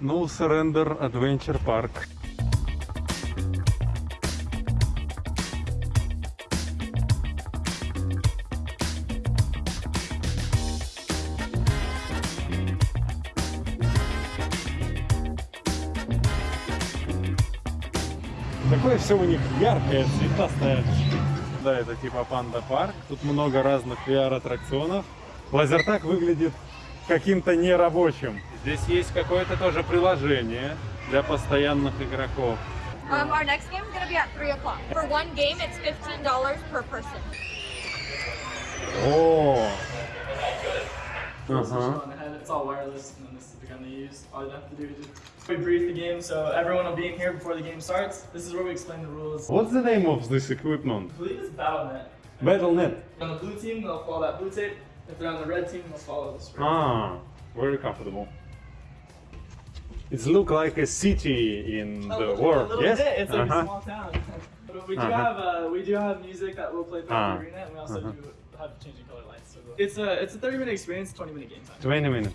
No Surrender Adventure Park. Такое все у них яркое, цветастое. Да, это типа панда парк. Тут много разных VR-аттракционов. Лазертак выглядит каким-то нерабочим. Здесь есть какое-то тоже приложение для постоянных игроков. Um, our next game is going to be at 3 o'clock. For one game, it's $15 per person. One ahead, it's all wireless, and this is the gun they use. All you have to do is just we brief the game, so everyone will be in here before the game starts. This is where we explain the rules. What's the name of this equipment? I believe it's BattleNet. Battle.net. On the blue team, they'll follow that blue tape. If they're on the red team, they'll follow this. red Ah, very comfortable. It looks like a city in tape. the little- world. a little Yes. bit. It's like Uh-huh. a small town. but we do Uh-huh. have uh, we do have music that will play throughout Ah. the arena, and we also Uh-huh. do have changing color lights. So it's a it's a 30 minute experience, 20 minute game time. 20 minutes.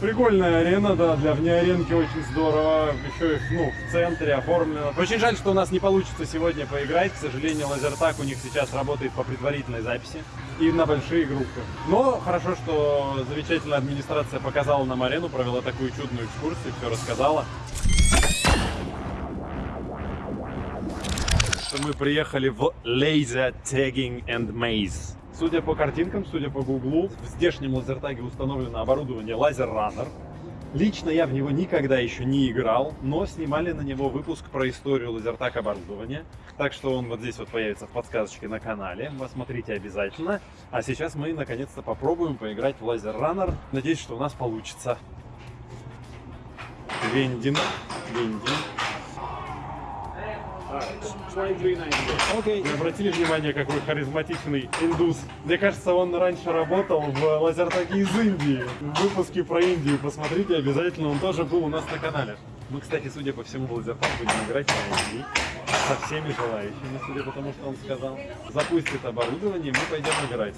Прикольная арена, да, для внеаренки очень здорово. Еще и ну, в центре оформлено. Очень жаль, что у нас не получится сегодня поиграть. К сожалению, лазертак у них сейчас работает по предварительной записи и на большие группы. Но хорошо, что замечательная администрация показала нам арену, провела такую чудную экскурсию, все рассказала. Что мы приехали в Laser Tagging and Maze. Судя по картинкам, судя по гуглу, в здешнем лазертаге установлено оборудование Laser Runner. Лично я в него никогда еще не играл, но снимали на него выпуск про историю лазертаг оборудования. Так что он вот здесь вот появится в подсказочке на канале. Посмотрите обязательно. А сейчас мы наконец-то попробуем поиграть в Laser Runner. Надеюсь, что у нас получится. Вендин. Вендин. Окей. Вы обратили внимание, какой харизматичный индус? Мне кажется, он раньше работал в лазертаге из Индии. В выпуске про Индию посмотрите обязательно, он тоже был у нас на канале. Мы, кстати, судя по всему, в лазертаг будем играть на Индии. Со всеми желающими, судя по тому, что он сказал. Запустит оборудование, мы пойдем играть.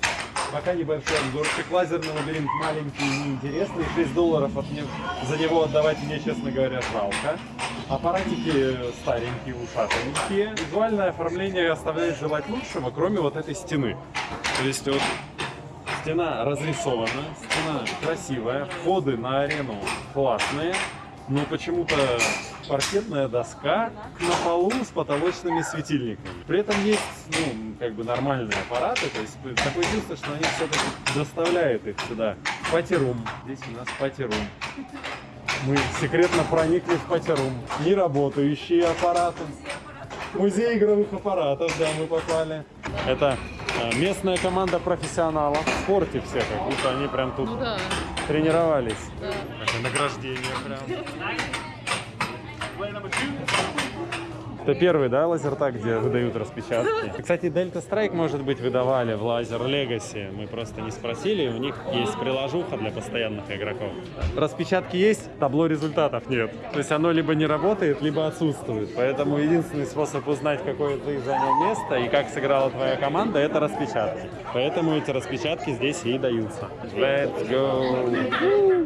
Пока небольшой обзорчик. Лазерный лабиринт маленький и неинтересный. 6 долларов от не- за него отдавать мне, честно говоря, жалко. Аппаратики старенькие, ушатанькие. Визуальное оформление оставляет желать лучшего, кроме вот этой стены. То есть вот стена разрисована, стена красивая, входы на арену классные, но почему-то паркетная доска на полу с потолочными светильниками. При этом есть, ну, как бы нормальные аппараты, то есть такое чувство, что они все-таки доставляют их сюда. Пати-рум. Здесь у нас пати-рум. Мы секретно проникли в пати-рум. Неработающие аппараты. Музей игровых аппаратов, да, мы попали. Это э, местная команда профессионалов в спорте все, как будто они прям тут Ну да, тренировались. да. Это награждение прям. Это первый, да, лазертаг, где выдают распечатки? Кстати, Delta Strike, может быть, выдавали в Laser Legacy. Мы просто не спросили, у них есть приложуха для постоянных игроков. Распечатки есть, табло результатов нет. То есть оно либо не работает, либо отсутствует. Поэтому единственный способ узнать, какое ты занял место и как сыграла твоя команда, это распечатки. Поэтому эти распечатки здесь и даются. Let's go!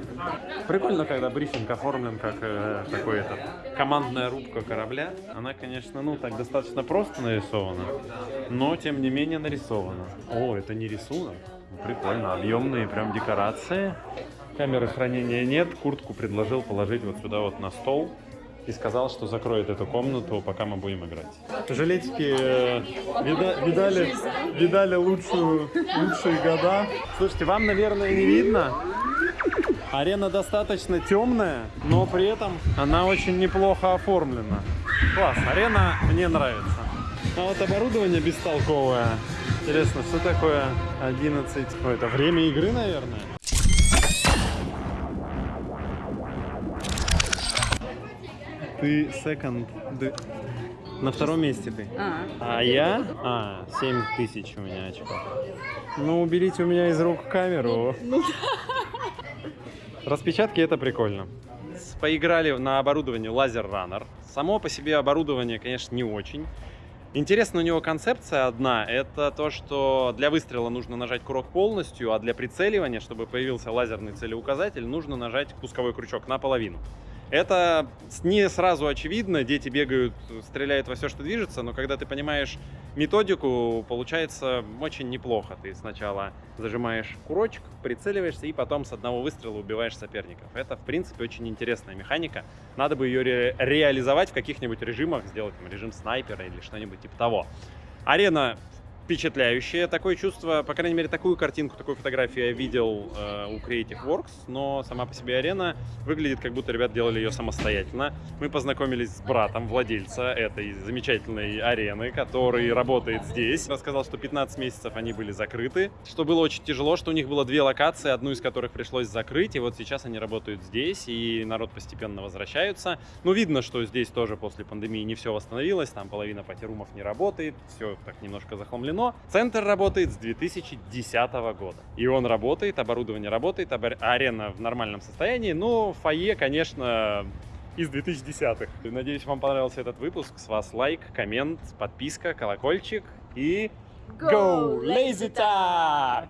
Прикольно, когда брифинг оформлен как э, такой этот командная рубка корабля. Она, конечно, ну так достаточно просто нарисована, но тем не менее нарисована. О, это не рисунок. Прикольно, объемные прям декорации. Камеры хранения нет. Куртку предложил положить вот сюда вот на стол. И сказал, что закроет эту комнату, пока мы будем играть. Жилетики э, вида- видали, видали лучшую, лучшие года. Слушайте, вам, наверное, не видно, Арена достаточно темная, но при этом она очень неплохо оформлена. Класс, арена мне нравится. А вот оборудование бестолковое. Интересно, что такое 11? О, это время игры, наверное? Ты second. На втором месте ты. А, А я? А, 7 тысяч у меня очков. Ну, уберите у меня из рук камеру. Распечатки это прикольно. Поиграли на оборудовании Laser Runner. Само по себе оборудование, конечно, не очень. Интересна у него концепция одна. Это то, что для выстрела нужно нажать курок полностью, а для прицеливания, чтобы появился лазерный целеуказатель, нужно нажать пусковой крючок наполовину. Это не сразу очевидно, дети бегают, стреляют во все, что движется, но когда ты понимаешь методику, получается очень неплохо. Ты сначала зажимаешь курочек, прицеливаешься и потом с одного выстрела убиваешь соперников. Это, в принципе, очень интересная механика. Надо бы ее ре- реализовать в каких-нибудь режимах, сделать там, режим снайпера или что-нибудь типа того. Арена впечатляющее. Такое чувство, по крайней мере, такую картинку, такую фотографию я видел э, у Creative Works, но сама по себе арена выглядит, как будто ребят делали ее самостоятельно. Мы познакомились с братом владельца этой замечательной арены, который работает здесь. Рассказал, что 15 месяцев они были закрыты, что было очень тяжело, что у них было две локации, одну из которых пришлось закрыть, и вот сейчас они работают здесь, и народ постепенно возвращаются. Ну, видно, что здесь тоже после пандемии не все восстановилось, там половина пати-румов не работает, все так немножко захламлено. Центр работает с 2010 года. И он работает, оборудование работает, арена в нормальном состоянии, но фойе, конечно, из 2010-х. Надеюсь, вам понравился этот выпуск. С вас лайк, коммент, подписка, колокольчик и... Go, Lazy Tag!